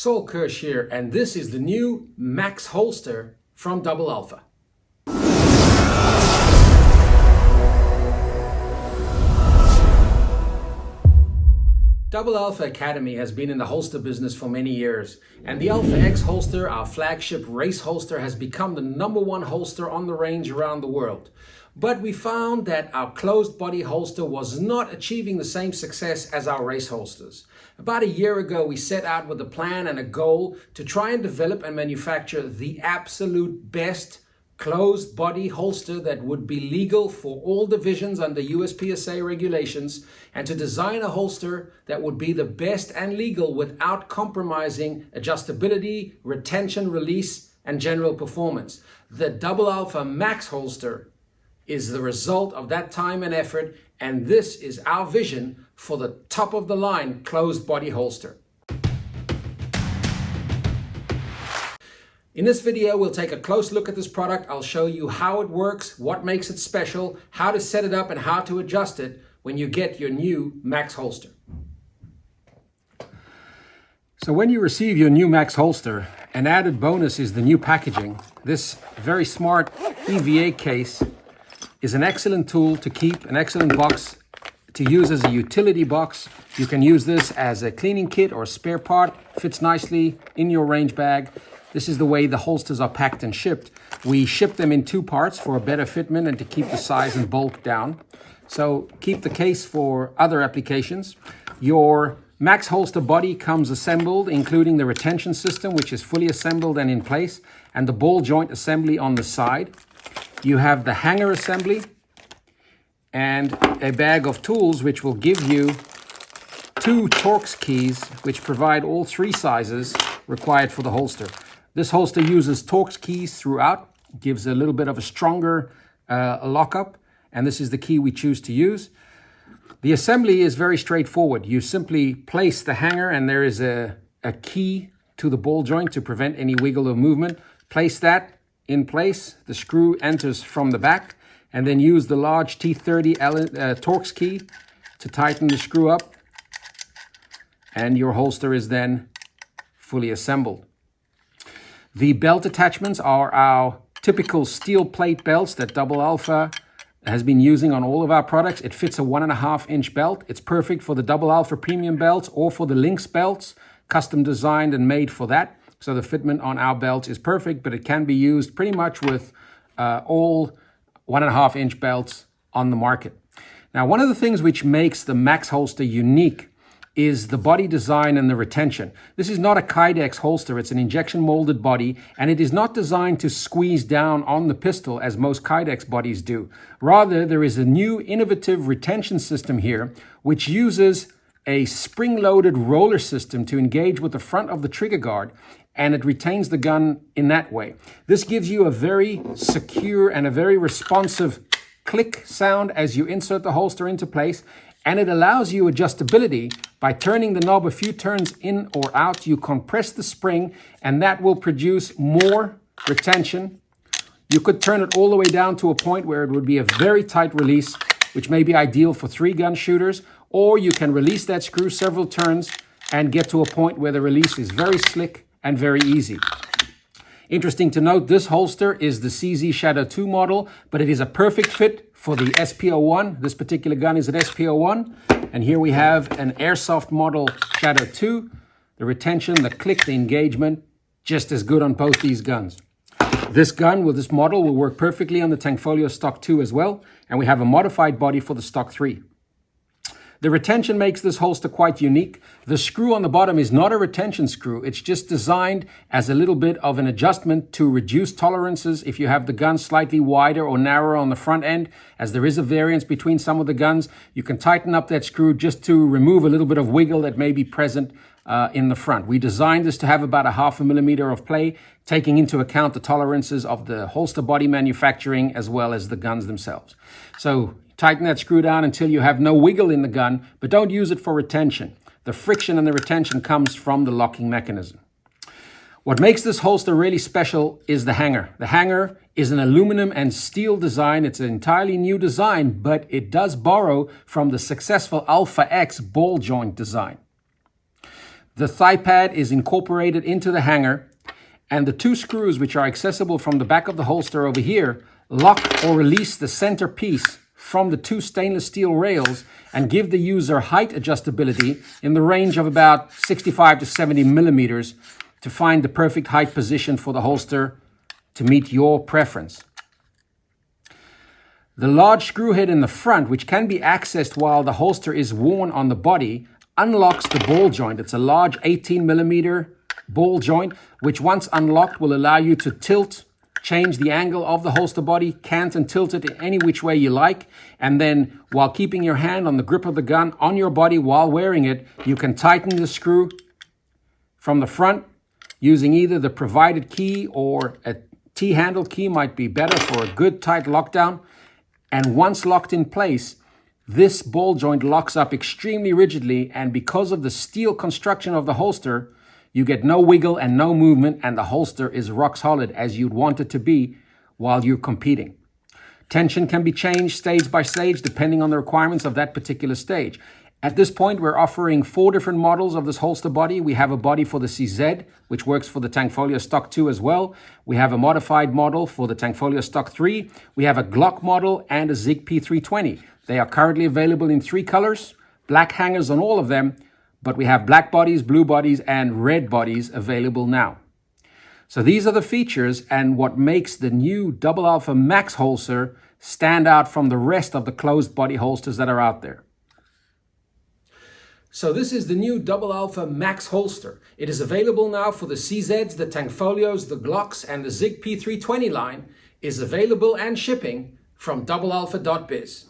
Saul Kirsch here, and this is the new Max holster from Double Alpha. Double Alpha Academy has been in the holster business for many years, and the Alpha X holster, our flagship race holster, has become the number one holster on the range around the world. But we found that our closed body holster was not achieving the same success as our race holsters. About a year ago, we set out with a plan and a goal to try and develop and manufacture the absolute best closed body holster that would be legal for all divisions under USPSA regulations and to design a holster that would be the best and legal without compromising adjustability, retention, release, and general performance. The Double Alpha Max holster is the result of that time and effort and this is our vision for the top of the line closed body holster. In this video, we'll take a close look at this product. I'll show you how it works, what makes it special, how to set it up, and how to adjust it when you get your new Max holster. So when you receive your new Max holster, an added bonus is the new packaging. This very smart EVA case is an excellent tool to keep, an excellent box to use as a utility box. You can use this as a cleaning kit or spare part, fits nicely in your range bag. This is the way the holsters are packed and shipped. We ship them in two parts for a better fitment and to keep the size and bulk down. So keep the case for other applications. Your Max holster body comes assembled, including the retention system, which is fully assembled and in place, and the ball joint assembly on the side. You have the hanger assembly and a bag of tools, which will give you two Torx keys, which provide all three sizes required for the holster. This holster uses Torx keys throughout, gives a little bit of a stronger uh, lockup, and this is the key we choose to use. The assembly is very straightforward. You simply place the hanger and there is a, a key to the ball joint to prevent any wiggle or movement. Place that in place. The screw enters from the back and then use the large T30 uh, Torx key to tighten the screw up and your holster is then fully assembled. The belt attachments are our typical steel plate belts that Double Alpha has been using on all of our products. It fits a one and a half inch belt. It's perfect for the Double Alpha premium belts or for the Lynx belts, custom designed and made for that. So the fitment on our belts is perfect, but it can be used pretty much with uh, all one and a half inch belts on the market. Now, one of the things which makes the Max holster unique is the body design and the retention. This is not a Kydex holster, it's an injection molded body, and it is not designed to squeeze down on the pistol as most Kydex bodies do. Rather, there is a new innovative retention system here, which uses a spring-loaded roller system to engage with the front of the trigger guard, and it retains the gun in that way. This gives you a very secure and a very responsive click sound as you insert the holster into place, and it allows you adjustability by turning the knob a few turns in or out. You compress the spring and that will produce more retention. You could turn it all the way down to a point where it would be a very tight release, which may be ideal for three gun shooters, or you can release that screw several turns and get to a point where the release is very slick and very easy. Interesting to note, this holster is the CZ Shadow 2 model, but it is a perfect fit for the SP01. This particular gun is an SP01. And here we have an Airsoft model Shadow 2. The retention, the click, the engagement, just as good on both these guns. This gun with this model will work perfectly on the Tanfoglio Stock 2 as well. And we have a modified body for the Stock 3. The retention makes this holster quite unique. The screw on the bottom is not a retention screw. It's just designed as a little bit of an adjustment to reduce tolerances if you have the gun slightly wider or narrower on the front end. As there is a variance between some of the guns, you can tighten up that screw just to remove a little bit of wiggle that may be present uh, in the front. We designed this to have about a half a millimeter of play, taking into account the tolerances of the holster body manufacturing as well as the guns themselves. So Tighten that screw down until you have no wiggle in the gun, but don't use it for retention. The friction and the retention comes from the locking mechanism. What makes this holster really special is the hanger. The hanger is an aluminum and steel design. It's an entirely new design, but it does borrow from the successful Alpha X ball joint design. The thigh pad is incorporated into the hanger and the two screws which are accessible from the back of the holster over here lock or release the center piece from the two stainless steel rails and give the user height adjustability in the range of about 65 to 70 millimeters to find the perfect height position for the holster to meet your preference. The large screw head in the front, which can be accessed while the holster is worn on the body, unlocks the ball joint. It's a large 18 millimeter ball joint, which once unlocked will allow you to tilt change the angle of the holster body, cant and tilt it any which way you like. And then while keeping your hand on the grip of the gun on your body while wearing it, you can tighten the screw from the front using either the provided key or a T-handle key might be better for a good tight lockdown. And once locked in place, this ball joint locks up extremely rigidly and because of the steel construction of the holster, you get no wiggle and no movement and the holster is rock solid as you'd want it to be while you're competing. Tension can be changed stage by stage depending on the requirements of that particular stage. At this point, we're offering four different models of this holster body. We have a body for the CZ, which works for the Tanfoglio Stock 2 as well. We have a modified model for the Tanfoglio Stock 3. We have a Glock model and a Sig P320. They are currently available in three colors, black hangers on all of them, but we have black bodies, blue bodies, and red bodies available now. So these are the features and what makes the new Double Alpha Max holster stand out from the rest of the closed body holsters that are out there. So this is the new Double Alpha Max holster. It is available now for the CZs, the Tanfoglios, the Glocks, and the Sig P320 line is available and shipping from doublealpha.biz.